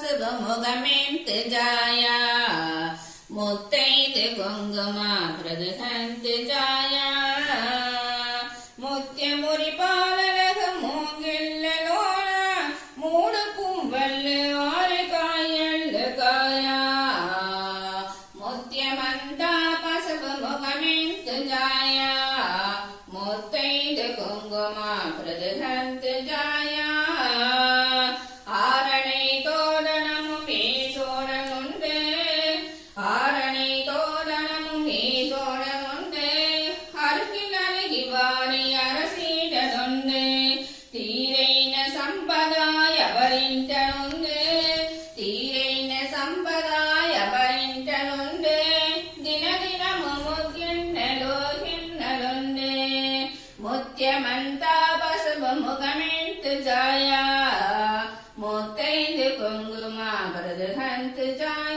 शुभमुगमेऽन्त्यजाया मुत्तैते गङ्गमा प्रदहन्त्यजाया മുത്യമുറിപാലക മൂങ്കില്ലോല മൂടുക്കും വല്ല ആരക്കായല്ല കായ മുത്യമന്ത പസവ മുഖമെന്ത് ജായ മുത്തൈത് കുങ്കുമ പ്രദഹന്ത് ജായ முத்தியமந்தாபசுபமுகமிழ்த்து ஜாயா முத்தைந்து கொங்குருமா பரது ஹந்து ஜாயா